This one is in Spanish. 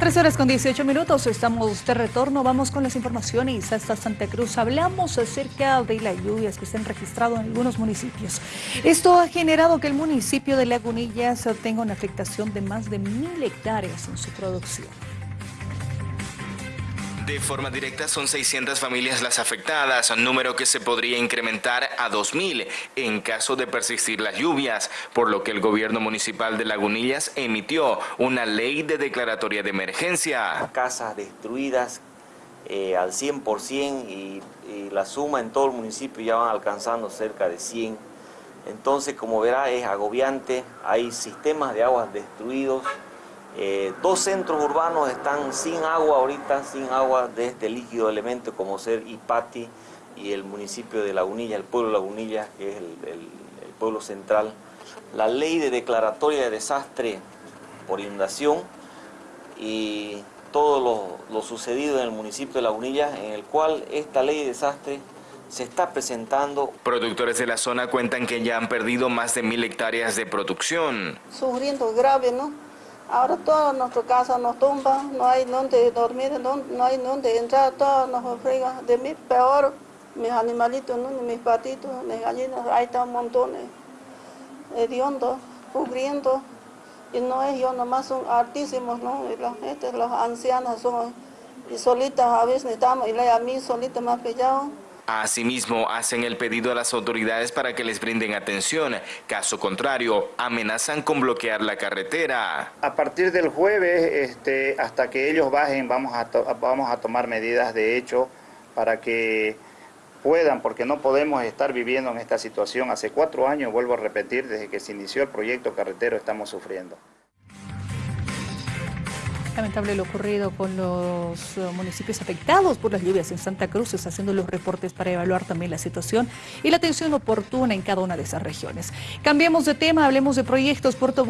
Tres horas con 18 minutos, estamos de retorno, vamos con las informaciones hasta Santa Cruz. Hablamos acerca de las lluvias que se han registrado en algunos municipios. Esto ha generado que el municipio de Lagunillas tenga una afectación de más de mil hectáreas en su producción. De forma directa son 600 familias las afectadas, número que se podría incrementar a 2.000 en caso de persistir las lluvias, por lo que el gobierno municipal de Lagunillas emitió una ley de declaratoria de emergencia. Casas destruidas eh, al 100% y, y la suma en todo el municipio ya van alcanzando cerca de 100. Entonces, como verá, es agobiante, hay sistemas de aguas destruidos, eh, dos centros urbanos están sin agua ahorita, sin agua de este líquido elemento como ser Ipati y el municipio de Lagunilla, el pueblo de Lagunilla, que es el, pueblo central. La ley de declaratoria de desastre por inundación y todo lo, lo sucedido en el municipio de Lagunilla, en el cual esta ley de desastre se está presentando. Productores de la zona cuentan que ya han perdido más de mil hectáreas de producción. Sufriendo grave, ¿no? Ahora toda nuestra casa nos tumba, no hay donde dormir, no, hay donde entrar, todo nos frega. De mí peor, mis animalitos, mis patitos, mis gallinas, ahí están montones hediondos, cubriendo. Y no es yo nomás, son altísimos, ¿no? Y los, este, los ancianos son, y solitas a veces estamos, y a mí solita más pillado. Asimismo, hacen el pedido a las autoridades para que les brinden atención. Caso contrario, amenazan con bloquear la carretera. A partir del jueves, este, hasta que ellos bajen, vamos a, vamos a tomar medidas de hecho para que puedan, porque no podemos estar viviendo en esta situación. Hace cuatro años, vuelvo a repetir, desde que se inició el proyecto carretero estamos sufriendo. Lamentable lo ocurrido con los eh, municipios afectados por las lluvias en Santa Cruz, haciendo los reportes para evaluar también la situación y la atención oportuna en cada una de esas regiones. Cambiemos de tema, hablemos de proyectos. Puerto